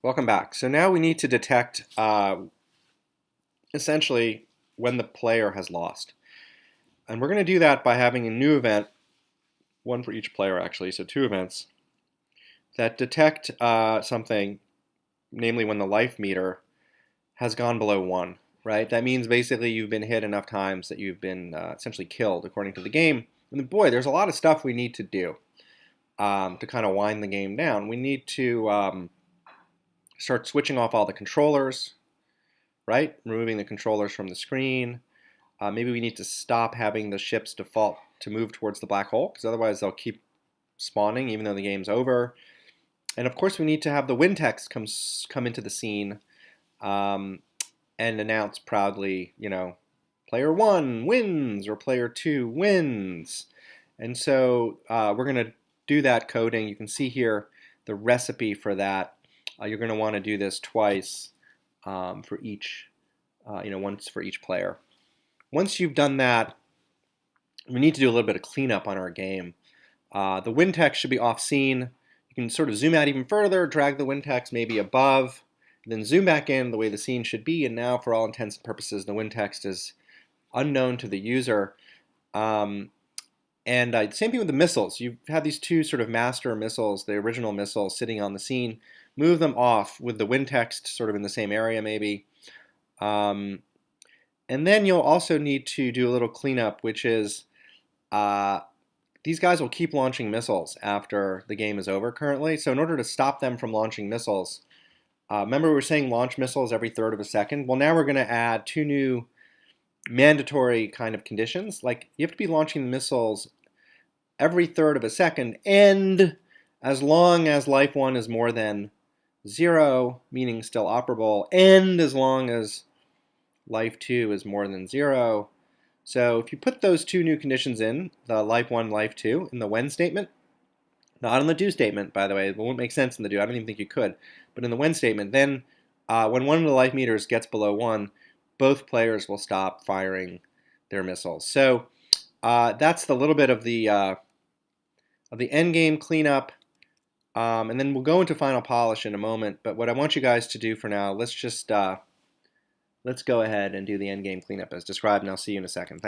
Welcome back. So now we need to detect uh, essentially when the player has lost. And we're going to do that by having a new event, one for each player actually, so two events, that detect uh, something, namely when the life meter has gone below one, right? That means basically you've been hit enough times that you've been uh, essentially killed according to the game. And boy, there's a lot of stuff we need to do um, to kind of wind the game down. We need to um, start switching off all the controllers, right? Removing the controllers from the screen. Uh, maybe we need to stop having the ships default to move towards the black hole, because otherwise they'll keep spawning even though the game's over. And of course we need to have the win text come, come into the scene um, and announce proudly, you know, player one wins or player two wins. And so uh, we're going to do that coding. You can see here the recipe for that uh, you're going to want to do this twice um, for each, uh, you know, once for each player. Once you've done that, we need to do a little bit of cleanup on our game. Uh, the win text should be off scene. You can sort of zoom out even further, drag the win text maybe above, then zoom back in the way the scene should be, and now for all intents and purposes, the win text is unknown to the user. Um, and uh, same thing with the missiles. You've these two sort of master missiles, the original missiles sitting on the scene move them off with the win text sort of in the same area maybe. Um, and then you'll also need to do a little cleanup, which is uh, these guys will keep launching missiles after the game is over currently. So in order to stop them from launching missiles, uh, remember we were saying launch missiles every third of a second? Well, now we're going to add two new mandatory kind of conditions. Like you have to be launching missiles every third of a second and as long as life one is more than 0, meaning still operable, and as long as life 2 is more than 0. So if you put those two new conditions in, the life 1, life 2, in the when statement, not in the do statement, by the way, it won't make sense in the do, I don't even think you could, but in the when statement, then uh, when one of the life meters gets below 1, both players will stop firing their missiles. So uh, that's the little bit of the uh, of the end game cleanup. Um, and then we'll go into final polish in a moment. But what I want you guys to do for now, let's just uh, let's go ahead and do the endgame cleanup as described, and I'll see you in a second.